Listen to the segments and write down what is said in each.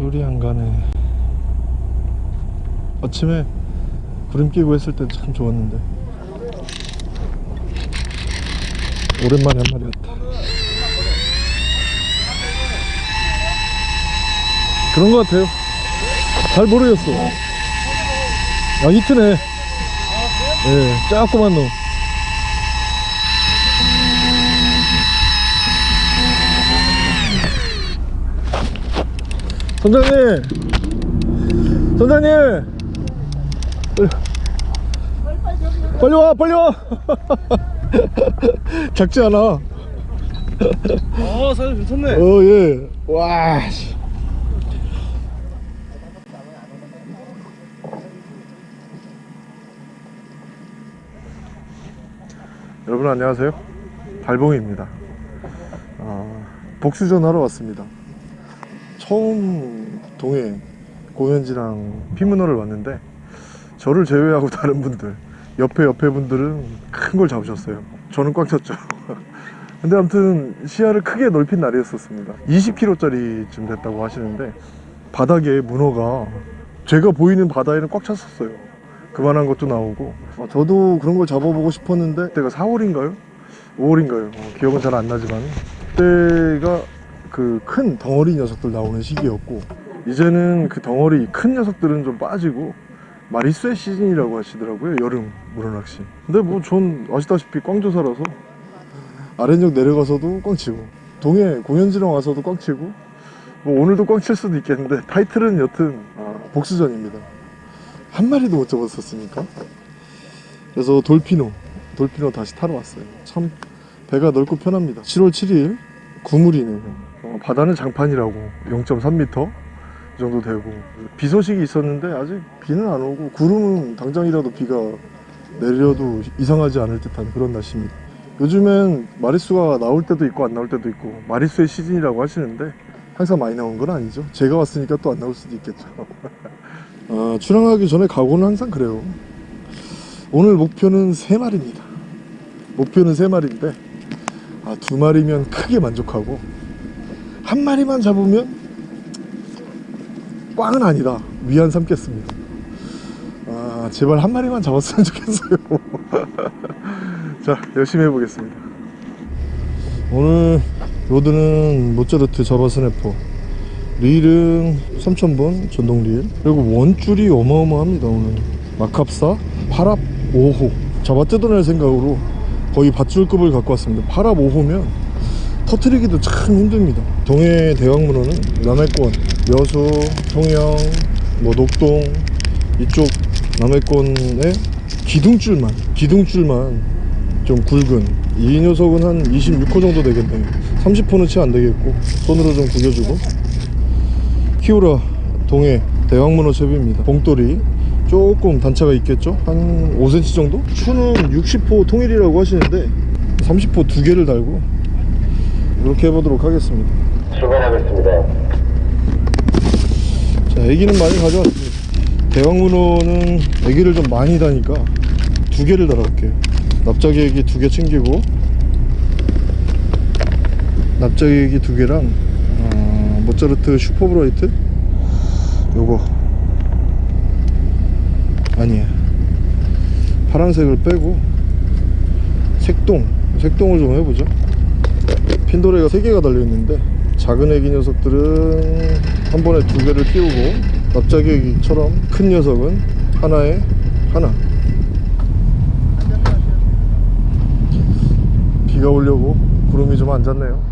불이 안 가네 아침에 구름 끼고 했을 때 참 좋았는데 오랜만에 한 마리 왔다. 그런 것 같아요. 잘 모르겠어. 아 히트네 예 조그만 놈 선장님! 선장님! 빨리 와 빨리 와! 작지 않아? 아 사장님 괜찮네. 어예와 여러분 안녕하세요. 달봉입니다. 아, 복수전 하러 왔습니다 처음 동해 공연지랑 피문어를 왔는데 저를 제외하고 다른 분들 옆에 옆에 분들은 큰 걸 잡으셨어요. 저는 꽉 찼죠. 근데 아무튼 시야를 크게 넓힌 날이었었습니다. 20kg짜리쯤 됐다고 하시는데 바닥에 문어가 제가 보이는 바다에는 꽉 찼었어요. 그만한 것도 나오고. 어, 저도 그런 걸 잡아보고 싶었는데 그때가 4월인가요? 5월인가요? 어, 기억은 잘 안 나지만. 그때가 그 큰 덩어리 녀석들 나오는 시기였고 이제는 그 덩어리 큰 녀석들은 좀 빠지고 마리수의 시즌이라고 하시더라고요 여름 문어낚시. 근데 뭐 전 아시다시피 꽝조사라서 아랫역 내려가서도 꽝치고 동해 공연지랑 와서도 꽝치고 뭐 오늘도 꽝칠 수도 있겠는데 타이틀은 여튼 아, 복수전입니다. 한 마리도 못 잡았었으니까. 그래서 돌피노 돌피노 다시 타러 왔어요. 참 배가 넓고 편합니다. 7월 7일 구물이네요 어, 바다는 장판이라고. 0.3m 이 정도 되고. 비 소식이 있었는데 아직 비는 안 오고 구름은 당장이라도 비가 내려도 이상하지 않을 듯한 그런 날씨입니다. 요즘엔 마리수가 나올 때도 있고 안 나올 때도 있고 마리수의 시즌이라고 하시는데 항상 많이 나온 건 아니죠. 제가 왔으니까 또 안 나올 수도 있겠죠. 아, 출항하기 전에 각오는 항상 그래요. 오늘 목표는 3마리입니다. 목표는 3마리인데 아, 두 마리면 크게 만족하고 한 마리만 잡으면 꽝은 아니다. 위안 삼겠습니다. 아 제발 한 마리만 잡았으면 좋겠어요. 자 열심히 해보겠습니다. 오늘 로드는 모짜르트 자바스네퍼 릴은 3000번 전동 릴 그리고 원줄이 어마어마합니다 오늘. 마캅사 8합 5호. 잡아 뜯어낼 생각으로 거의 밧줄급을 갖고 왔습니다. 8합 5호면 터트리기도 참 힘듭니다. 동해 대왕문어는 남해권 여수, 통영, 뭐 녹동 이쪽 남해권의 기둥줄만 기둥줄만 좀 굵은 이 녀석은 한 26호 정도 되겠네요 30호는 채 안되겠고 손으로 좀 구겨주고. 키우라 동해 대왕문어 채비입니다. 봉돌이 조금 단차가 있겠죠? 한 5cm 정도? 추는 60호 통일이라고 하시는데 30호 두 개를 달고 이렇게 해보도록 하겠습니다. 출발하겠습니다. 자 애기는 많이 가져왔습니다. 대왕문어는 애기를 좀 많이 다니까 두 개를 달아볼게요. 납작이 애기 두 개 챙기고 납작이 애기 두 개랑 어, 모짜르트 슈퍼브라이트? 요거. 아니야 파란색을 빼고 색동 색동을 좀 해보죠 핀도레가 3개가 달려있는데 작은 애기 녀석들은 한 번에 두 개를 끼우고 납작이 애기처럼 큰 녀석은 하나에 하나 비가 오려고 구름이 좀안 잤네요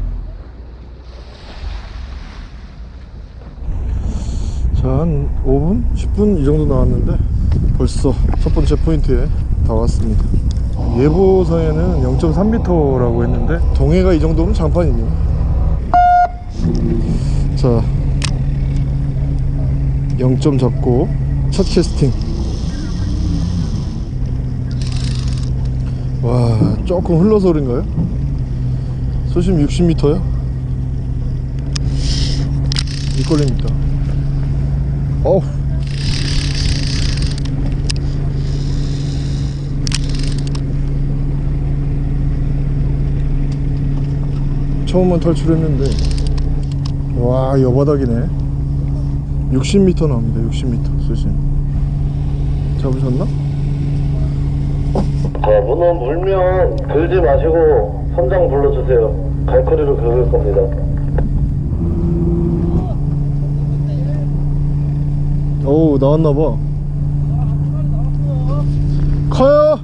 자 한 5분? 10분 이 정도 나왔는데 벌써 첫 번째 포인트에 다 왔습니다 예보상에는 0.3m라고 했는데 동해가 이 정도면 장판이네요 자 0점 잡고 첫 캐스팅 와 조금 흘러서 그런가요? 수심 60m요? 밑걸립니다 어우 처음은 탈출했는데 와 여바닥이네 60m 나옵니다 60m 수심 잡으셨나? 자, 문어 물면 들지 마시고 선장 불러주세요. 갈거리로 긁을 겁니다. 어우 나왔나봐 커요?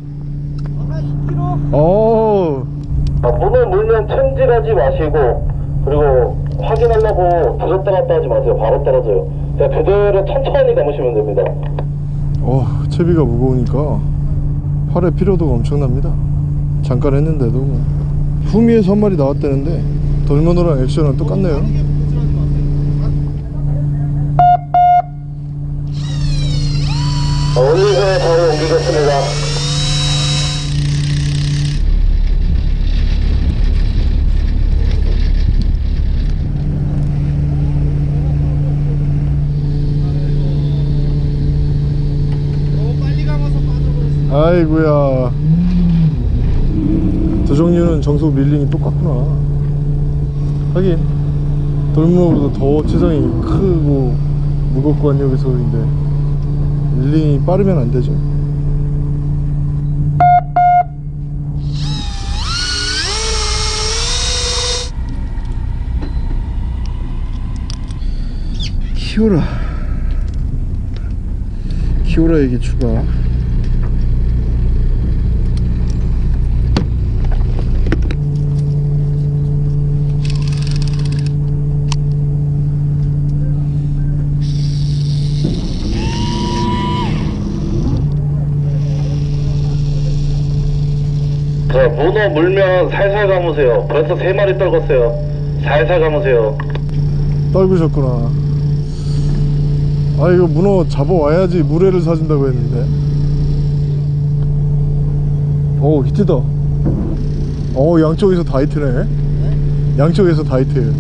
어 자, 문어 물면 챔질하지 마시고 그리고 확인하려고 들었다 놨다 하지 마세요. 바로 떨어져요. 자, 그대로 천천히 감으시면 됩니다. 어, 채비가 무거우니까 팔에 피로도가 엄청납니다 잠깐 했는데도 뭐. 후미에서 한 마리 나왔다는데 돌면허랑 액션은 똑같네요 자, 올리고 바로 옮기겠습니다. 아이고야. 두 종류는 정속 릴링이 똑같구나. 하긴 돌무보다 더 체장이 크고 무겁고 한 소리인데 릴링이 빠르면 안 되죠. 키오라. 키오라에게 추가 자, 문어 물면 살살 감으세요. 벌써 세 마리 떨궜어요. 살살 감으세요. 떨구셨구나 아 이거 문어 잡아와야지 물회를 사준다고 했는데 오 히트다 어 양쪽에서 다 히트네 양쪽에서 다 히트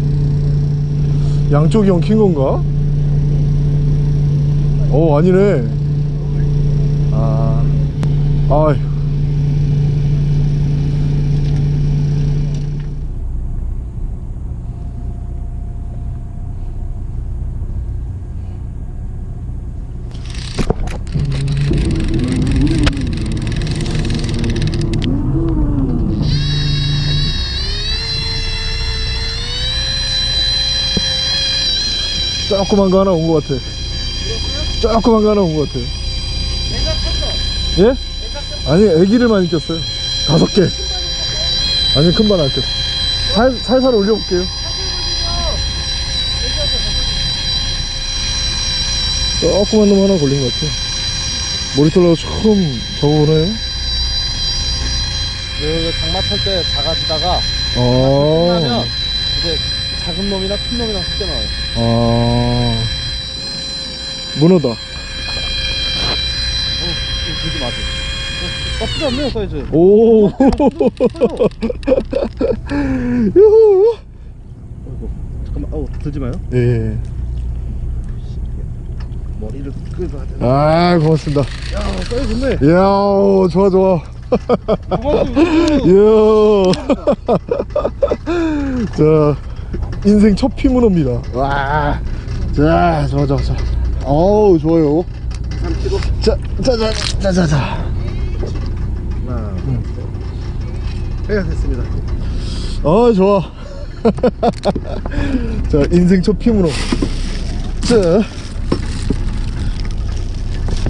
양쪽이 엉킨 건가? 어 아니네 아 아휴 조그만 거 하나 온 것 같아. 조그만 거 하나 온 것 같아. 예? 아니 애기를 많이 꼈어요. 다섯 개. 아니 큰반안 꼈어 살, 살살 올려볼게요. 조그만 놈 하나 걸린 것 같아. 모니터라고 처음 적어보네요 그 장마 탈때 작아지다가 아, 끝나면 이제 작은 놈이나 큰 놈이랑 섞여 나와요. 아 문어다 어, 들지 마세요. 어, 나쁘지 않네요, 사이즈. 오 유후 아이고, 잠깐만, 어우, 들지 마요. 예. 머리를 끌어야 되나? 아 고맙습니다 야, 사이즈 좋네. 이야 오, 좋아 좋아 고맙습니다. 이야 자 인생 첫 피문어입니다. 와 자 좋아 좋아 좋아. 어우 좋아요. 3kg. 자자 자 자 자 자. 하나, 해가 됐습니다. 아 좋아. 자 인생 첫 피문어. 자.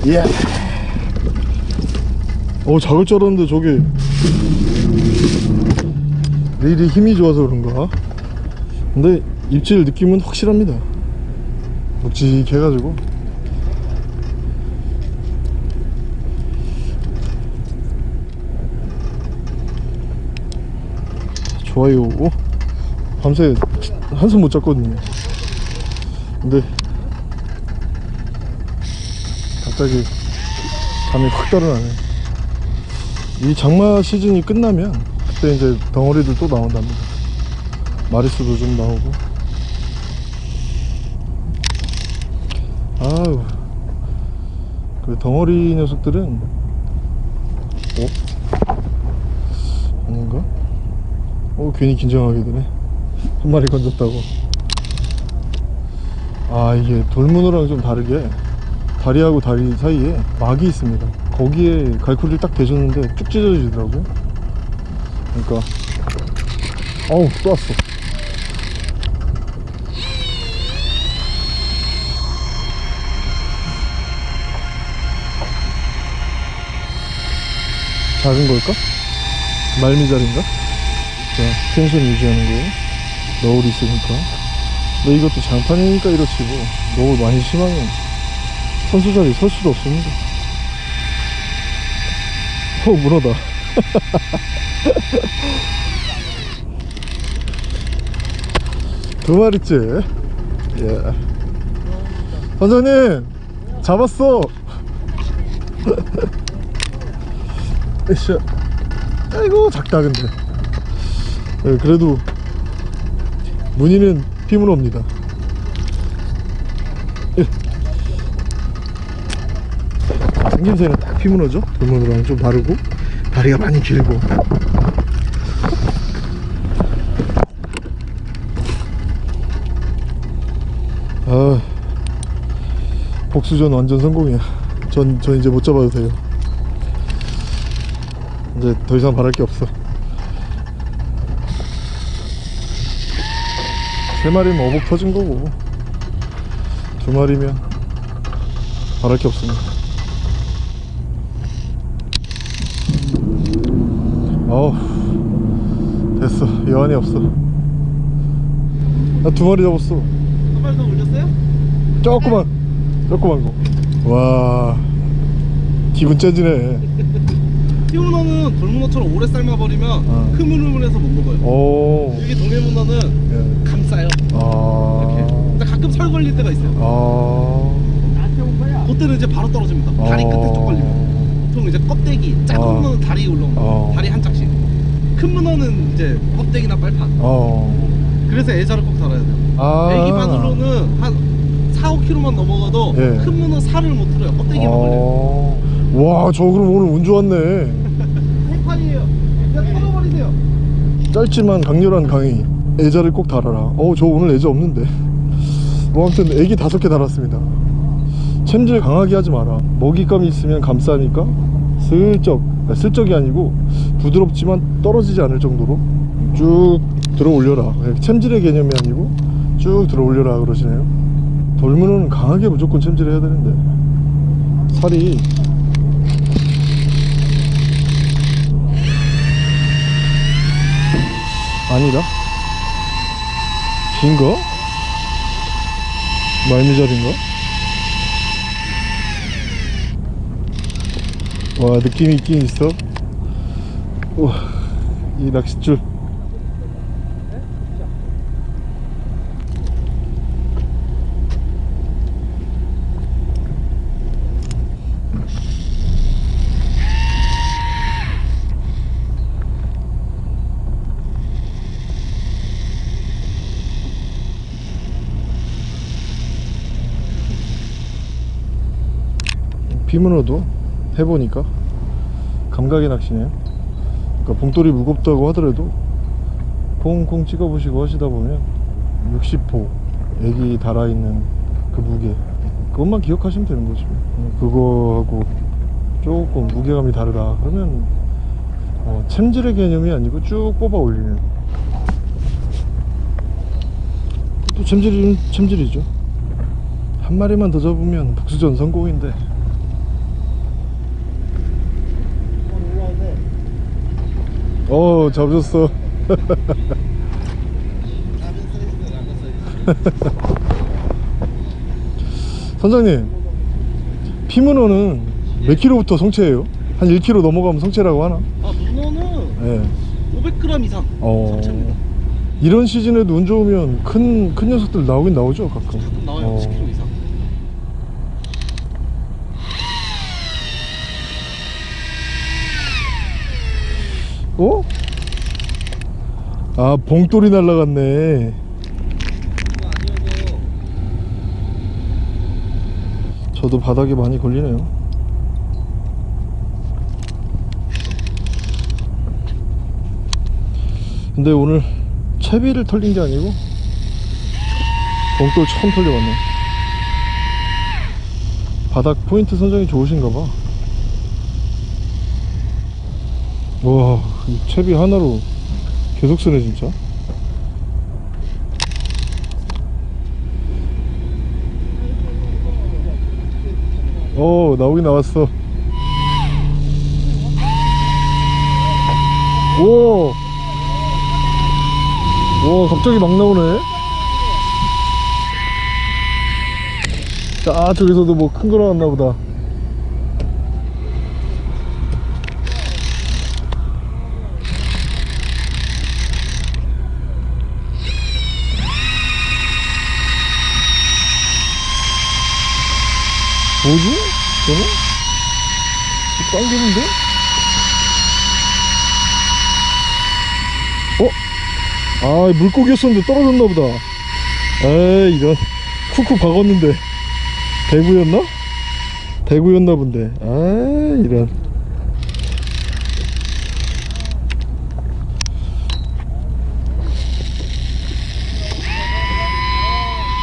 예. 오 작을 줄 알았는데 저게 릴이 힘이 좋아서 그런가 근데 입질 느낌은 확실합니다. 묵직해가지고. 좋아요. 오, 밤새 한숨 못 잤거든요. 근데 갑자기 잠이 확 달아나네. 이 장마 시즌이 끝나면 그때 이제 덩어리들 또 나온답니다 마리수도 좀 나오고. 아유. 그 덩어리 녀석들은 어? 아닌가? 어 괜히 긴장하게 되네. 한 마리 건졌다고. 아 이게 돌문어랑 좀 다르게 다리하고 다리 사이에 막이 있습니다. 거기에 갈고리를 딱 대줬는데 쭉 찢어지더라고요. 그러니까 어우 또 왔어 작은 걸까? 말미잘인가? 자, 텐션 유지하는 거 너울 있으니까. 근데 이것도 장판이니까 이렇지 뭐 너울 많이 심하면 선수 자리 설 수도 없습니다. 어 문어다. 두 마리째? 예. 선장님 잡았어 으쌰 아이고 작다 근데. 예, 그래도 무늬는 피문어입니다. 예. 생김새는 딱 피문어죠? 돌문어랑 좀 다르고 다리가 많이 길고. 아 복수전 완전 성공이야. 전, 전 이제 못 잡아도 돼요 이제 더 이상 바랄 게 없어. 세 마리면 어복 터진 거고 두 마리면 바랄 게 없습니다 어우 됐어. 여한이 없어. 나 두 마리 잡았어. 한 마리 더 올렸어요? 조그만 조그만 거와 기분 째지네 피문어는 돌문어처럼 오래 삶아버리면 어. 흐물흐물해서 못 먹어요 오 여기 동해문어는 예. 감싸요 아 이렇게 근데 가끔 설 걸릴 때가 있어요 아 그때는 이제 바로 떨어집니다 다리 끝에 쭉 걸리면 보통 이제 껍데기 작은 어. 문어는 다리 올라옵니다 어. 다리 한 짝씩 큰 문어는 이제 껍데기나 빨판 어. 그래서 애자를 꼭 달아야 돼요 아. 애기 바늘로는 한 4, 5kg만 넘어가도 예. 큰 문어 살을 못 들어요 껍데기만 걸려요 어. 와, 저 그럼 오늘 운 좋았네. 생판이에요 그냥 털어버리세요 짧지만 강렬한 강의. 애자를 꼭 달아라. 어, 저 오늘 애자 없는데. 뭐 아무튼 애기 다섯 개 달았습니다. 챔질 강하게 하지 마라. 먹잇감이 있으면 감싸니까 슬쩍, 아, 슬쩍이 아니고 부드럽지만 떨어지지 않을 정도로 쭉 들어 올려라. 챔질의 개념이 아니고 쭉 들어 올려라 그러시네요. 돌문어는 강하게 무조건 챔질을 해야 되는데 살이 아니다 긴가? 말미잘인가? 와 느낌이 있긴 있어 우와 이 낚싯줄 비문어도 해보니까 감각의 낚시네요. 그러니까 봉돌이 무겁다고 하더라도 콩콩 찍어보시고 하시다 보면 60호 애기 달아있는 그 무게 그것만 기억하시면 되는 거죠. 그거하고 조금 무게감이 다르다 그러면 어, 챔질의 개념이 아니고 쭉 뽑아 올리는. 또 챔질은 챔질이죠. 한 마리만 더 잡으면 복수전 성공인데 어 잡으셨어 선장님 피문어는 몇 킬로부터 성체예요? 한 1kg 넘어가면 성체라고 하나? 아 문어는 예. 500g 이상 어. 성체입니다 이런 시즌에도 운 좋으면 큰, 큰 녀석들 나오긴 나오죠 가끔 가끔 나와요 어. 10kg 이상 어? 아 봉돌이 날라갔네. 저도 바닥에 많이 걸리네요. 근데 오늘 채비를 털린 게 아니고 봉돌 처음 털려봤네. 바닥 포인트 선정이 좋으신가 봐. 와, 이 채비 하나로 계속 쓰네, 진짜. 어, 나오긴 나왔어. 오! 와, 갑자기 막 나오네. 자, 저기서도 뭐 큰 거 나왔나 보다. 뭐지? 저는? 빵개인데 어? 아, 물고기였었는데 떨어졌나 보다. 에이, 이런. 쿡쿡 박았는데. 대구였나? 대구였나 본데. 아, 이런.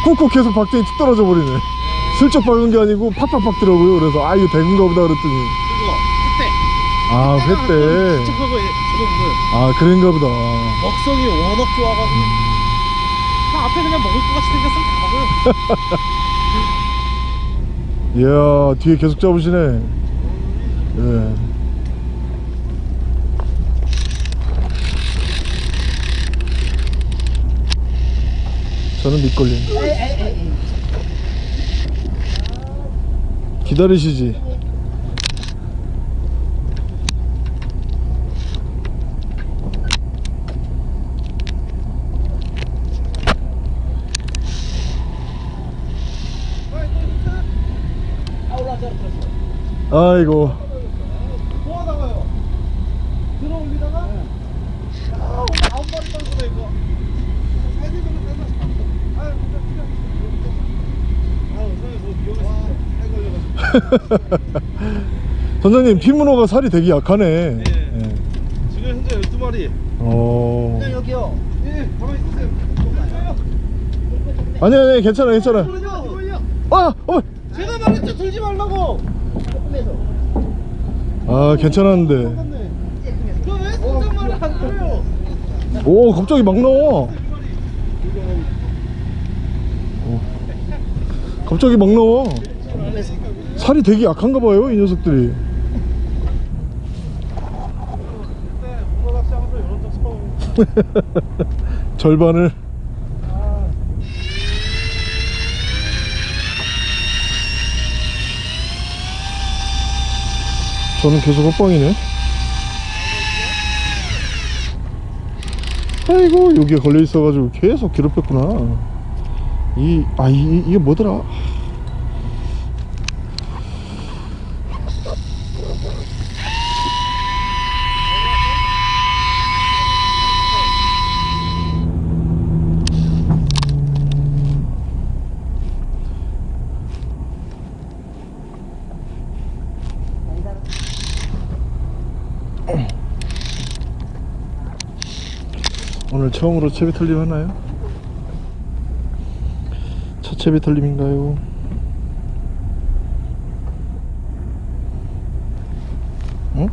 쿡쿡 계속 박더니 툭 떨어져 버리네. 슬쩍 박은 게 아니고 팍팍 박더라고요. 그래서 아, 이거 대구인가 보다 그랬더니. 그거 그때 아, 횟대. 저거 보세요 아, 그런가 보다. 먹성이 워낙 좋아가지고 다 앞에 그냥 먹을 것 같이 생겼으면 다 먹어요 이야 뒤에 계속 잡으시네 예. 저는 밑걸림 기다리시지. 아이고 뭐 하다가요 들어 올리다가 아 아홉 마리 떨구네 이거 사진 좀 따서 아유 진짜 필요 아유 선생님 뭐 위험했습니다 선생님 피문어가 살이 되게 약하네. 네. 예. 지금 현재 12마리. 어... 네 여기요. 예 가만히 있으세요. 아니 아니 괜찮아 괜찮아. 돌려 아! 어! 제가 말했죠. 들지 말라고. 아 괜찮았는데. 그왜 선생 말을 안 들어요? 오 갑자기 막 나와. 어. 갑자기 막 나와 살이 되게 약한가 봐요 이 녀석들이. 절반을. 저는 계속 헛방이네. 아이고 여기에 걸려 있어가지고 계속 괴롭혔구나. 이, 아, 이, 이게 뭐더라 오늘 처음으로 채비 털림 하나요? 첫 채비 털림인가요? 응?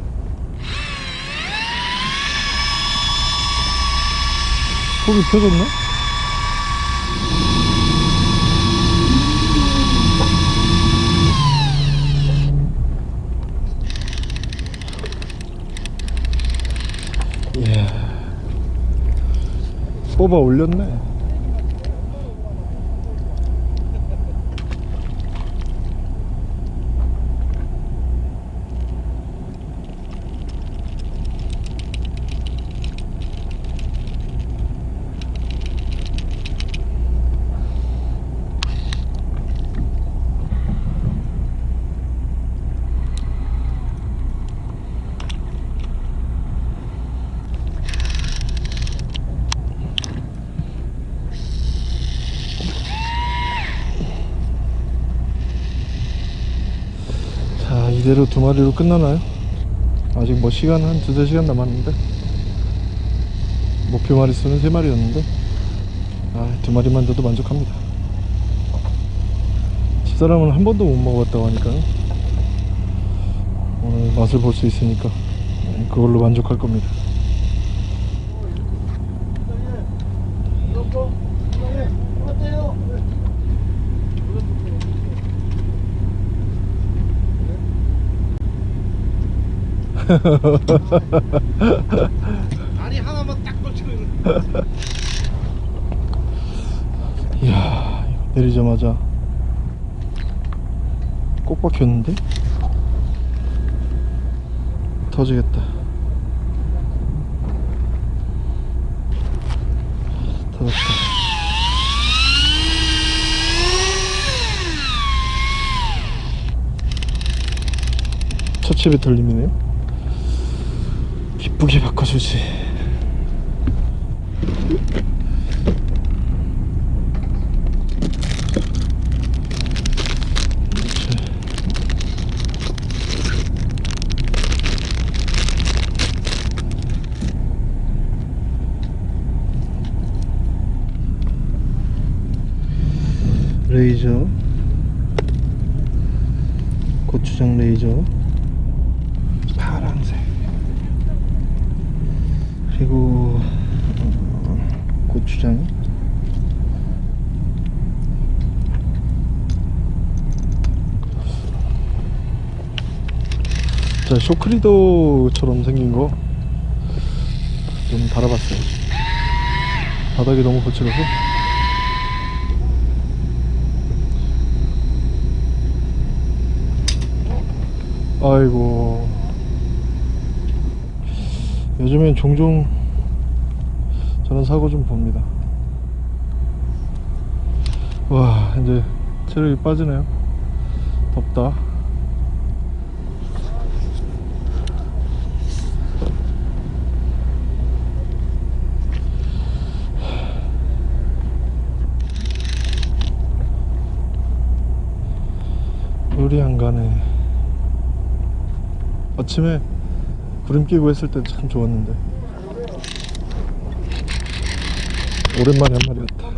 속이 펴졌나? 이야 뽑아 올렸네. 자, 이대로 두 마리로 끝나나요? 아직 뭐 시간 한 두세 시간 남았는데? 목표 마리수는 세 마리였는데? 아, 두 마리만 돼도 만족합니다. 집사람은 한 번도 못 먹어봤다고 하니까 오늘 맛을 볼 수 있으니까 그걸로 만족할 겁니다 다리 하나만 딱 걸치고 있는 이야 내리자마자 꼭 박혔는데? 터지겠다. 터졌다. 첫째 배털림이네요 기쁘게 바꿔주지. 레이저. 고추장 레이저 파란색 그리고 어, 고추장 자 쇼크리더처럼 생긴 거 좀 달아봤어요. 바닥이 너무 거칠어서. 아이고. 요즘엔 종종 저런 사고 좀 봅니다. 와 이제 체력이 빠지네요. 덥다 물이 안 가네. 아침에 구름 끼고 했을 땐참 좋았는데. 오랜만에 한 마리 같다.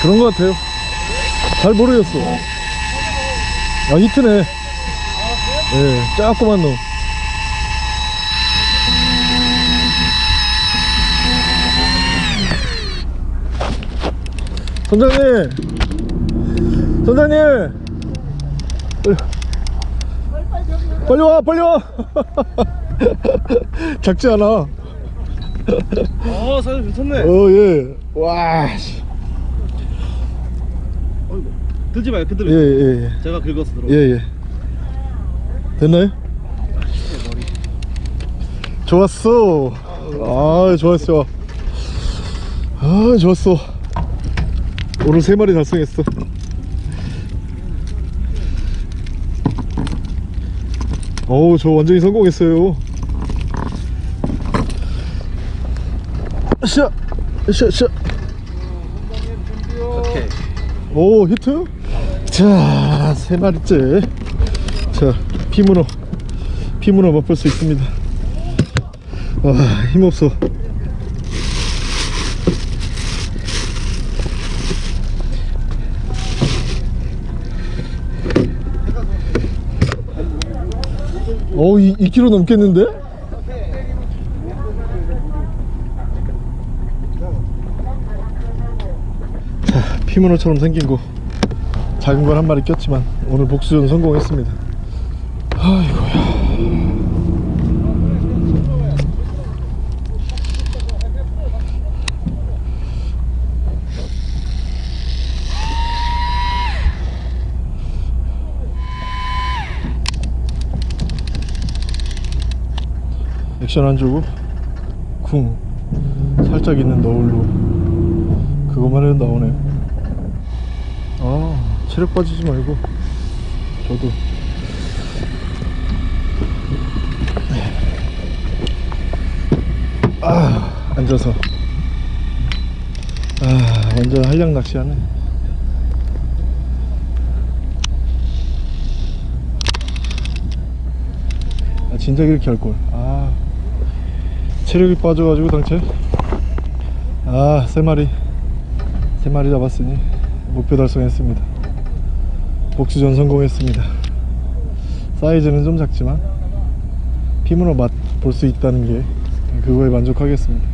그런 것 같아요. 잘 모르겠어. 아 히트네. 예 조그만 놈 선장님! 선장님! 빨리 와 빨리 와! 작지 않아. 어 사장님 괜찮네. 어예와 들지 마요 그대로 예예 예. 제가 긁어서 들어 예예. 됐나요? 좋았어. 아 좋았어. 아 좋았어 오늘 세 마리 달성했어 어우 저 완전히 성공했어요 샤! 샤! 샤! 오케이 오 히트 자 세 마리째 자 피문어 피문어 맛볼 수 있습니다 와 힘없어 오 2, 2kg 넘겠는데? 자 피문어처럼 생긴 거 작은 건한 마리 꼈지만 오늘 복수전 성공했습니다 액션 안 주고 쿵 살짝 있는 너울로 그것만 해도 나오네. 아 체력 빠지지 말고 저도. 아 앉아서. 아 완전 한량 낚시하네. 아 진작 이렇게 할걸. 아 체력이 빠져가지고 당체 아 세 마리. 세 마리 잡았으니 목표 달성했습니다. 복수전 성공했습니다. 사이즈는 좀 작지만 피문어 맛볼 수 있다는 게 그거에 만족하겠습니다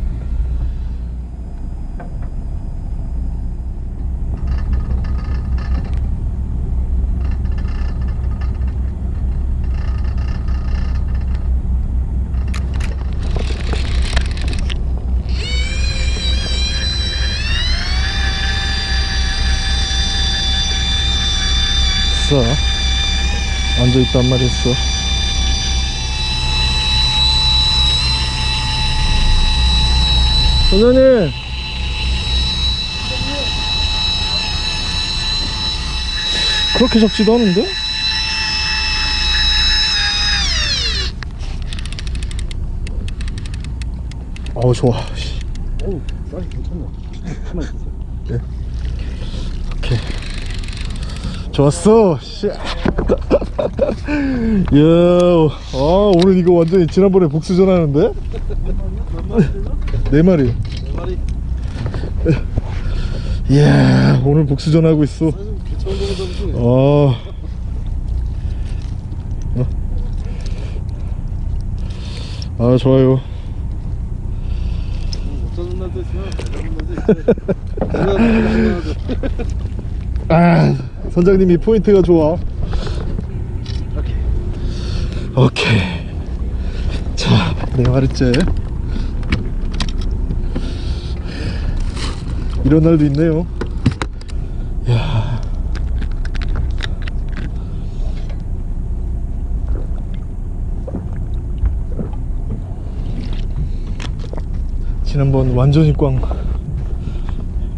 있어 앉아있단 말이 있어 선생님 그렇게 잡지도 않은데? 어우 좋아 씨. 어우 사이즈 괜찮네 가만 있으세요 오케이 좋았어 씨. 야, 아 오늘 이거 완전히 지난번에 복수전 하는데? 네 마리 마리 이야 오늘 복수전 하고 있어. 어. 아 좋아요 아 선장님이 포인트가 좋아 오케이. 자 네 마리째 이런 날도 있네요. 야. 지난번 완전히 꽝.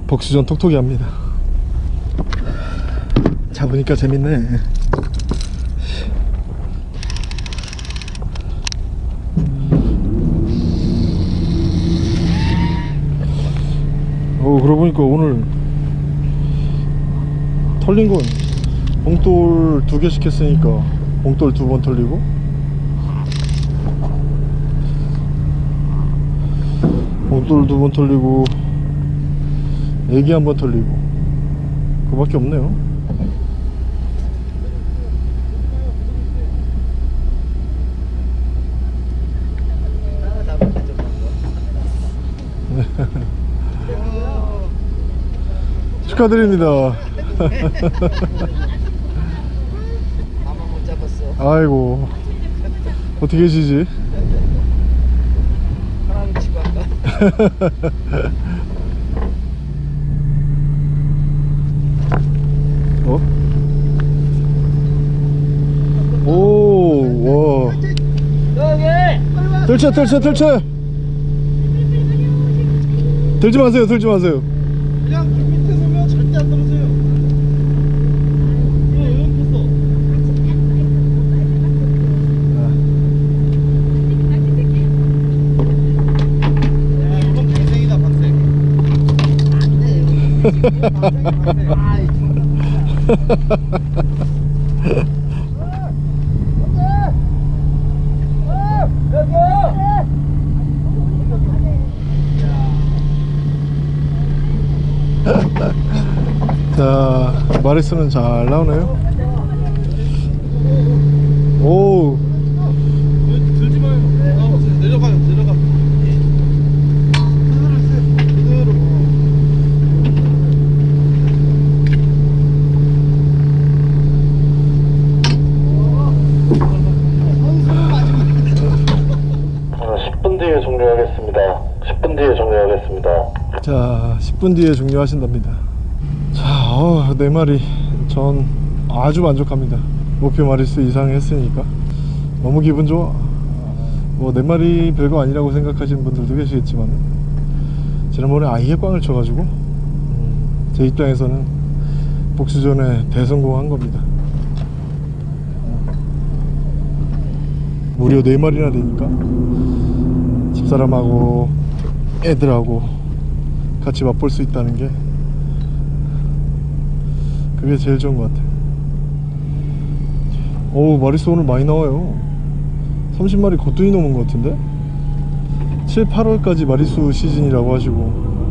복수전 톡톡이 합니다. 잡으니까 재밌네 어 보니까 오늘 털린 건 봉돌 두 개씩 했으니까 봉돌 두 번 털리고. 봉돌 두 번 털리고 애기 한 번 털리고. 그 밖에 없네요 축하드립니다 나만 못 잡았어. 아이고 어떻게 계시지? 사람 치고 할까? 어? 오, 와. 여기! 들쳐, 들쳐, 들쳐. 들지 마세요, 들지 마세요. 그냥 그 밑에 서면 절대 안 떨어져요 이거 왜 폈어 야 이건 방생이다 방생 아이, 자, 마리스는 잘 나오네요. 오, 들지 마요 나와보세요 내려가요 내려가 그대로 세 그대로 어, 10분 뒤에 종료하겠습니다. 10분 뒤에 종료하겠습니다. 자, 10분 뒤에 종료하신답니다. 자, 어, 네 마리. 전 아주 만족합니다. 목표 마리수 이상 했으니까. 너무 기분 좋아. 뭐, 네 마리 별거 아니라고 생각하시는 분들도 계시겠지만, 지난번에 아예 꽝을 쳐가지고, 음, 제 입장에서는 복수전에 대성공한 겁니다. 무려 네 마리나 되니까, 집사람하고 애들하고 같이 맛볼 수 있다는 게 그게 제일 좋은 것 같아요. 오 마리수 오늘 많이 나와요. 30마리 거뜬히 넘은 것 같은데? 7, 8월까지 마리수 시즌이라고 하시고.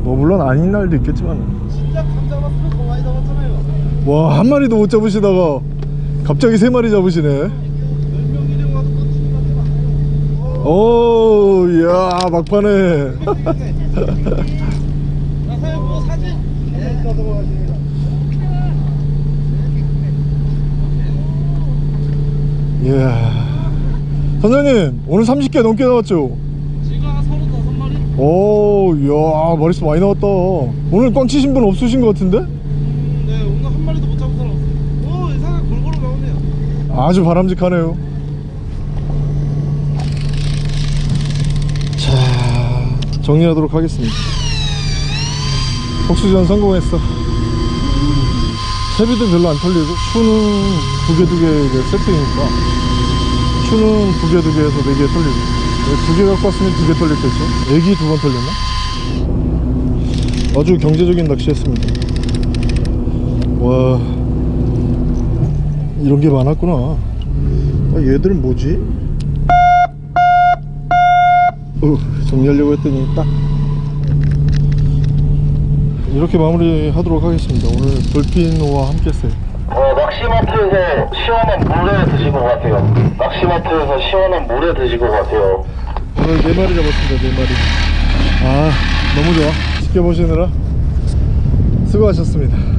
뭐 물론 아닌 날도 있겠지만. 진짜 감 잡았으면 더 많이 잡았잖아요. 와 한 마리도 못 잡으시다가 갑자기 세 마리 잡으시네. 10명 일행 와도 꽂히기 같아. 오 이야 막판에 나 사연 뭐 사진? 네, 떠들어 가시네요. 이야 선장님 오늘 30개 넘게 나왔죠? 한 35마리? 오 이야 머릿수 많이 나왔다 오늘 꽝 치신 분 없으신 것 같은데? 음, 네, 오늘 한 마리도 못 잡은 사람 없어요. 오, 이상하게 골고루 나오네요. 아주 바람직하네요 자 정리하도록 하겠습니다 복수전 성공했어 채비도 별로 안 털리고 추는 두개두개 세팅이니까 추는 두개두 개에서 네 개 털리고 두 개 갖고 왔으면 두 개 털렸겠죠 애기 두 번 털렸나? 아주 경제적인 낚시했습니다 와 이런 게 많았구나 아, 얘들은 뭐지? 어, 정리하려고 했더니 딱 이렇게 마무리 하도록 하겠습니다. 오늘 돌핀호와 함께 했어요. 어, 낚시마트에서 시원한 물회 드신 것 같아요. 낚시마트에서 시원한 물회 드신 것 같아요. 오늘 네 마리 잡았습니다. 네 마리. 아 너무 좋아. 지켜보시느라 수고하셨습니다